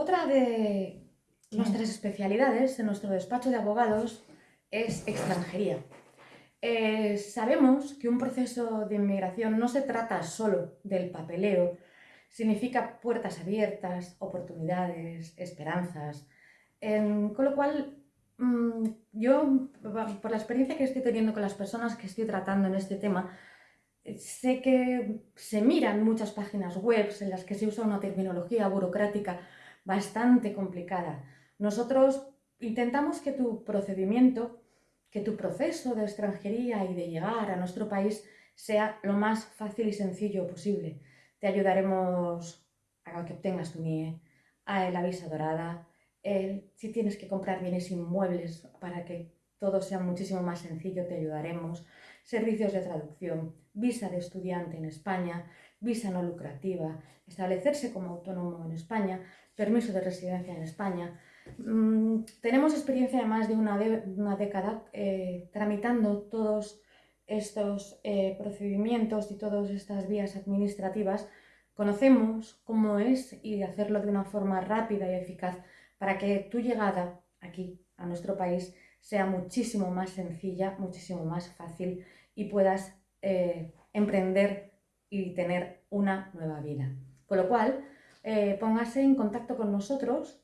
Otra de nuestras especialidades en nuestro despacho de abogados es extranjería. Eh, sabemos que un proceso de inmigración no se trata solo del papeleo, significa puertas abiertas, oportunidades, esperanzas, con lo cual mm, yo, por la experiencia que estoy teniendo con las personas que estoy tratando en este tema, sé que se miran muchas páginas web en las que se usa una terminología burocrática bastante complicada. Nosotros intentamos que tu procedimiento, que tu proceso de extranjería y de llegar a nuestro país sea lo más fácil y sencillo posible. Te ayudaremos a que obtengas tu NIE, a la visa dorada, si tienes que comprar bienes inmuebles para que todo sea muchísimo más sencillo, te ayudaremos. Servicios de traducción, visa de estudiante en España, visa no lucrativa, establecerse como autónomo en España, permiso de residencia en España. Mm, tenemos experiencia de más de una, década eh, tramitando todos estos eh, procedimientos y todas estas vías administrativas. Conocemos cómo es y hacerlo de una forma rápida y eficaz para que tu llegada aquí a nuestro país sea muchísimo más sencilla, muchísimo más fácil y puedas eh, emprender y tener una nueva vida. Con lo cual, eh, póngase en contacto con nosotros.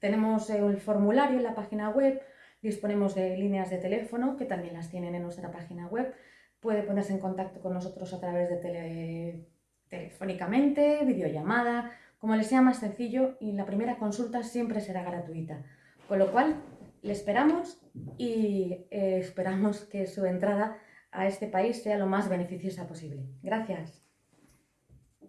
tenemos el formulario en la página web, disponemos de líneas de teléfono que también las tienen en nuestra página web. Puede ponerse en contacto con nosotros a través de tele, telefónicamente, videollamada, como les sea más sencillo y la primera consulta siempre será gratuita. Con lo cual, le esperamos y eh, esperamos que su entrada a este país sea lo más beneficiosa posible. Gracias.